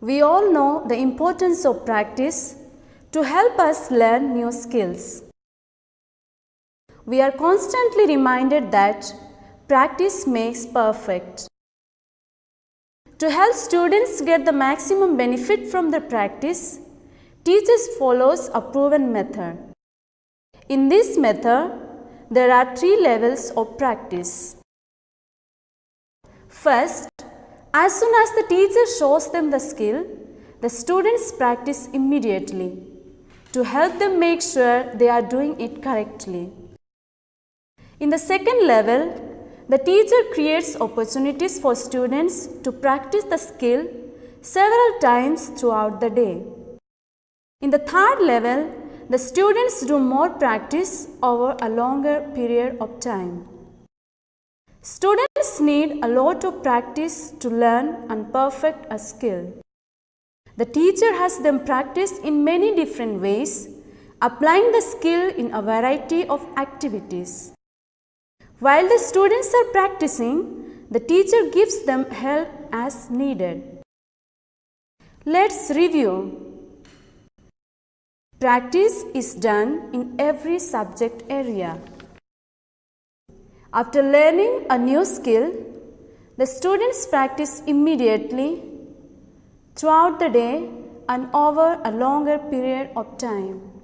We all know the importance of practice to help us learn new skills. We are constantly reminded that practice makes perfect. To help students get the maximum benefit from their practice, teachers follows a proven method. In this method, there are three levels of practice. First, as soon as the teacher shows them the skill, the students practice immediately to help them make sure they are doing it correctly. In the second level, the teacher creates opportunities for students to practice the skill several times throughout the day. In the third level, the students do more practice over a longer period of time. Students need a lot of practice to learn and perfect a skill. The teacher has them practice in many different ways, applying the skill in a variety of activities. While the students are practicing, the teacher gives them help as needed. Let's review. Practice is done in every subject area. After learning a new skill, the students practice immediately throughout the day and over a longer period of time.